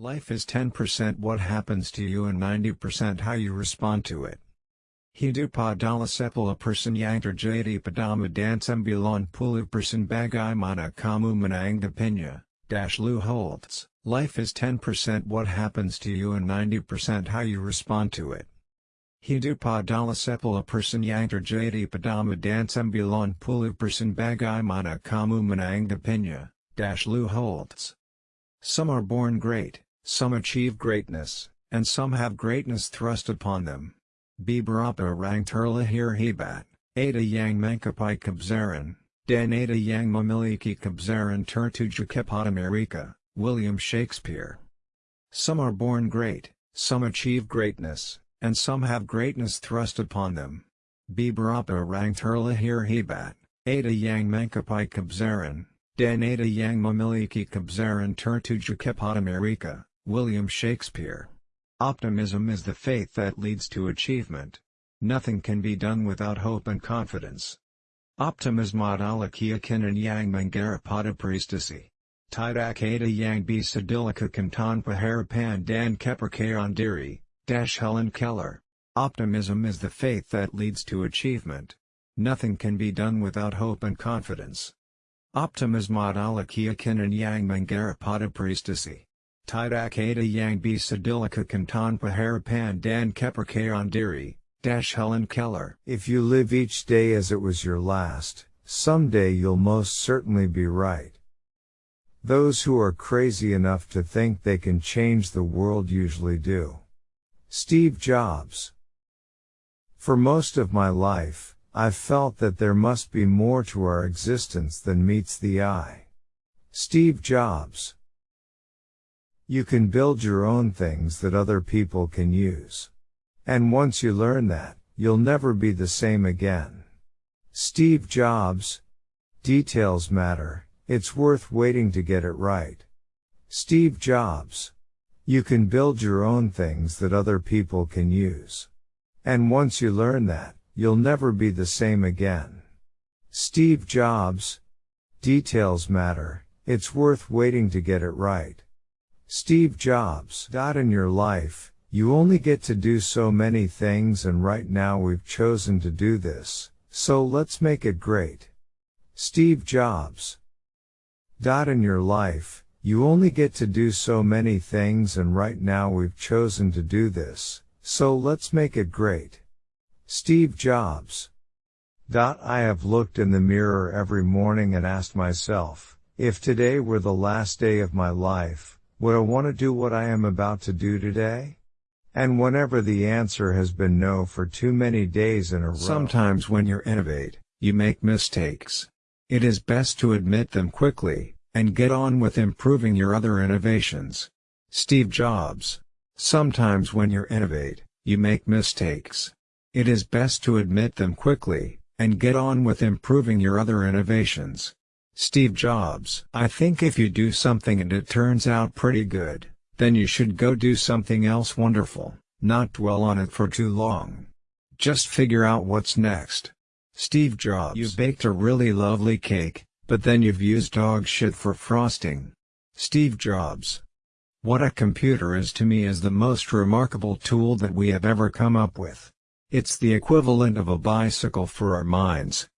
Life is 10% what happens to you and 90% how you respond to it. Hidup adalah sepuluh persen yang terjadi padamu dan sembilan puluh persen bagaimana kamu menanggapinya, Dash Lou Holtz. Life is 10% what happens to you and 90% how you respond to it. Hidup adalah sepuluh persen yang terjadi padamu dan sembilan puluh persen bagaimana kamu menanggapinya, Dash Lou Holtz. Some are born great, some achieve greatness, and some have greatness thrust upon them. Beberapa orang terlahir hebat, ada yang mengkapai kebesaran, dan ada yang memiliki kebesaran tertuju kepada mereka, William Shakespeare. Some are born great, some achieve greatness, and some have greatness thrust upon them. Beberapa orang terlahir hebat, ada yang mengkapai kebesaran, dan ada yang memiliki kebesaran tertuju kepada mereka, William Shakespeare. Optimism is the faith that leads to achievement. Nothing can be done without hope and confidence. Optimism adalah keyakinan yang menggarap prestasi. Tidak ada yang bisa dilakukan tanpa harapan dan kepercayaan diri, Dash Helen Keller. Optimism is the faith that leads to achievement. Nothing can be done without hope and confidence. Optimism adalah keyakinan yang menggarap prestasi. Tidak ada yang bisa dilakukan tanpa harapan dan kepercayaan diri, Dash Helen Keller. If you live each day as it was your last, someday you'll most certainly be right. Those who are crazy enough to think they can change the world usually do. Steve Jobs. For most of my life, I've felt that there must be more to our existence than meets the eye. Steve Jobs. You can build your own things that other people can use. And once you learn that, you'll never be the same again. Steve Jobs. Details matter, it's worth waiting to get it right. Steve Jobs. You can build your own things that other people can use. And once you learn that, you'll never be the same again. Steve Jobs. Details matter, it's worth waiting to get it right. Steve Jobs. In your life, you only get to do so many things and right now we've chosen to do this, so let's make it great. Steve Jobs. In your life, you only get to do so many things and right now we've chosen to do this, so let's make it great. Steve Jobs. I have looked in the mirror every morning and asked myself, if today were the last day of my life, would I want to do what I am about to do today? And whenever the answer has been no for too many days in a row. Sometimes when you innovate, you make mistakes. It is best to admit them quickly, and get on with improving your other innovations. Steve Jobs. Sometimes when you innovate, you make mistakes. It is best to admit them quickly, and get on with improving your other innovations. Steve Jobs. I think if you do something and it turns out pretty good, then you should go do something else wonderful, not dwell on it for too long. Just figure out what's next. Steve Jobs. You baked a really lovely cake, but then you've used dog shit for frosting. Steve Jobs. What a computer is to me is the most remarkable tool that we have ever come up with. It's the equivalent of a bicycle for our minds.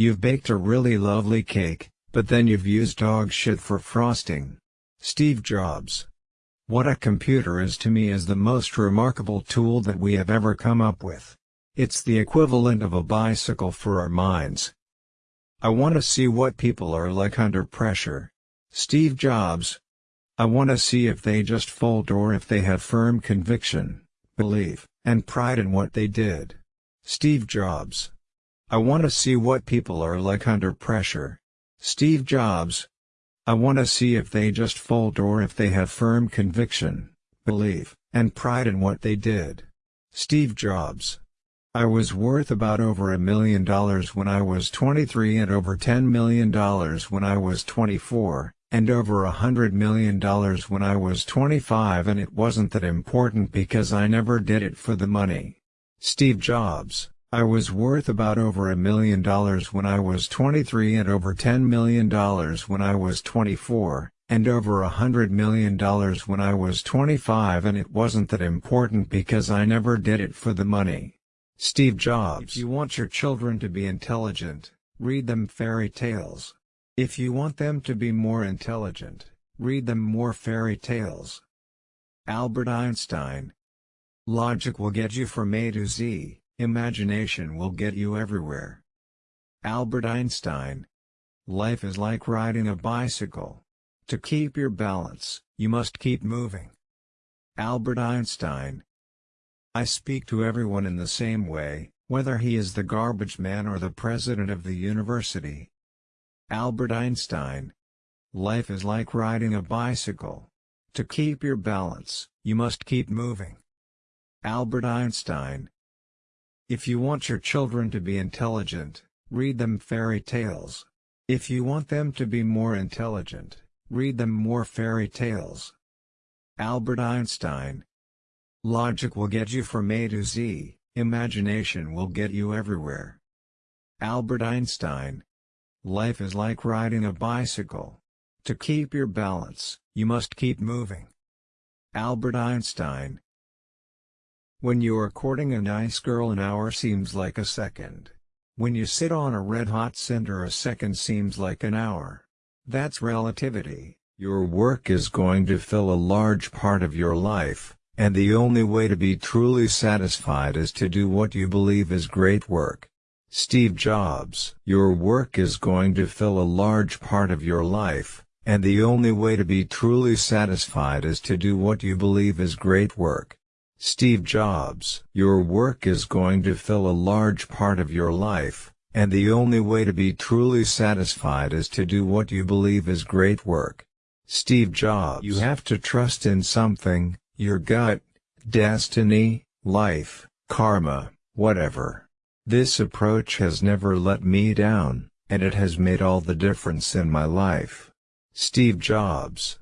You've baked a really lovely cake, but then you've used dog shit for frosting. Steve Jobs. What a computer is to me is the most remarkable tool that we have ever come up with. It's the equivalent of a bicycle for our minds. I want to see what people are like under pressure. Steve Jobs. I want to see if they just fold or if they have firm conviction, belief, and pride in what they did. Steve Jobs. I want to see what people are like under pressure. Steve Jobs. I want to see if they just fold or if they have firm conviction, belief, and pride in what they did. Steve Jobs. I was worth about over a million dollars when I was 23 and over $10 million when I was 24, and over a hundred million dollars when I was 25 and it wasn't that important because I never did it for the money. Steve Jobs I was worth about over a million dollars when I was 23 and over $10 million when I was 24, and over a hundred million dollars when I was 25 and it wasn't that important because I never did it for the money. Steve Jobs If you want your children to be intelligent, read them fairy tales. If you want them to be more intelligent, read them more fairy tales. Albert Einstein Logic will get you from A to Z, imagination will get you everywhere. Albert Einstein Life is like riding a bicycle. To keep your balance, you must keep moving. Albert Einstein I speak to everyone in the same way, whether he is the garbage man or the president of the university. Albert Einstein Life is like riding a bicycle. To keep your balance, you must keep moving. Albert Einstein If you want your children to be intelligent, read them fairy tales. If you want them to be more intelligent, Read them more fairy tales. Albert Einstein Logic will get you from A to Z, imagination will get you everywhere. Albert Einstein Life is like riding a bicycle. To keep your balance, you must keep moving. Albert Einstein When you are courting a nice girl an hour seems like a second. When you sit on a red-hot cinder a second seems like an hour. That's relativity. Your work is going to fill a large part of your life, and the only way to be truly satisfied is to do what you believe is great work. Steve Jobs Your work is going to fill a large part of your life, and the only way to be truly satisfied is to do what you believe is great work. Steve Jobs Your work is going to fill a large part of your life, and the only way to be truly satisfied is to do what you believe is great work. Steve Jobs You have to trust in something, your gut, destiny, life, karma, whatever. This approach has never let me down, and it has made all the difference in my life. Steve Jobs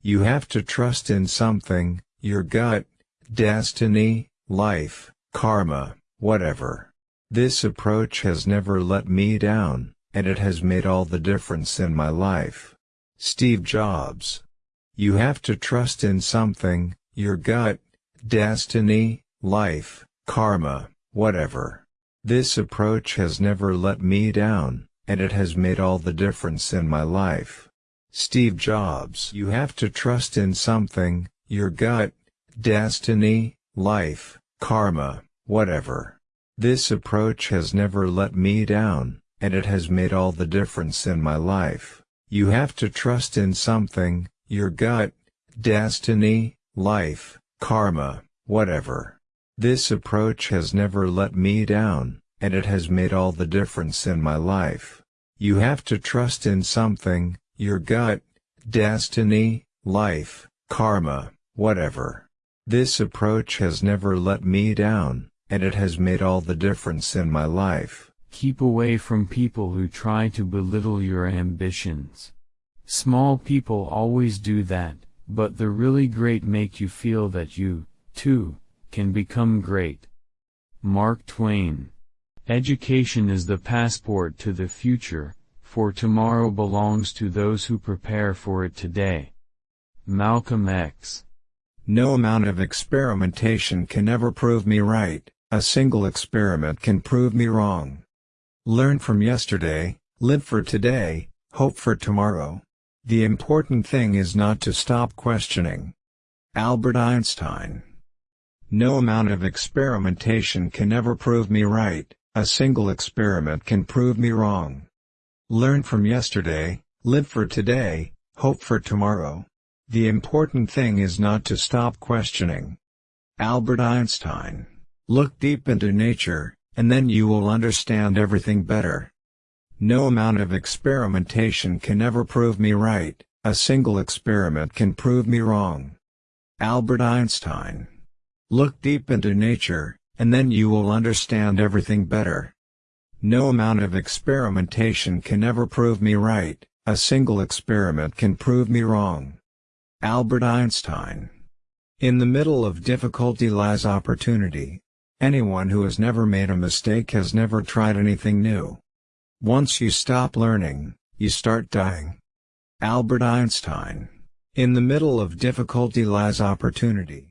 You have to trust in something, your gut, destiny, life, karma, whatever. This approach has never let me down, and it has made all the difference in my life. Steve Jobs You have to trust in something, your gut, destiny, life, karma, whatever. This approach has never let me down, and it has made all the difference in my life. Steve Jobs You have to trust in something, your gut, destiny, life, karma, whatever. This approach has never let me down, and it has made all the difference in my life. You have to trust in something, your gut, destiny, life, karma, whatever. This approach has never let me down, and it has made all the difference in my life. You have to trust in something, your gut, destiny, life, karma, whatever. This approach has never let me down, and it has made all the difference in my life. Keep away from people who try to belittle your ambitions. Small people always do that, but the really great make you feel that you, too, can become great. Mark Twain Education is the passport to the future, for tomorrow belongs to those who prepare for it today. Malcolm X No amount of experimentation can ever prove me right. A single experiment can prove me wrong. Learn from yesterday, live for today, hope for tomorrow. The important thing is not to stop questioning. Albert Einstein No amount of experimentation can ever prove me right, a single experiment can prove me wrong. Learn from yesterday, live for today, hope for tomorrow. The important thing is not to stop questioning. Albert Einstein Look deep into nature, and then you will understand everything better. No amount of experimentation can ever prove me right, a single experiment can prove me wrong. Albert Einstein Look deep into nature, and then you will understand everything better. No amount of experimentation can ever prove me right, a single experiment can prove me wrong. Albert Einstein In the middle of difficulty lies opportunity. Anyone who has never made a mistake has never tried anything new. Once you stop learning, you start dying. Albert Einstein. In the middle of difficulty lies opportunity.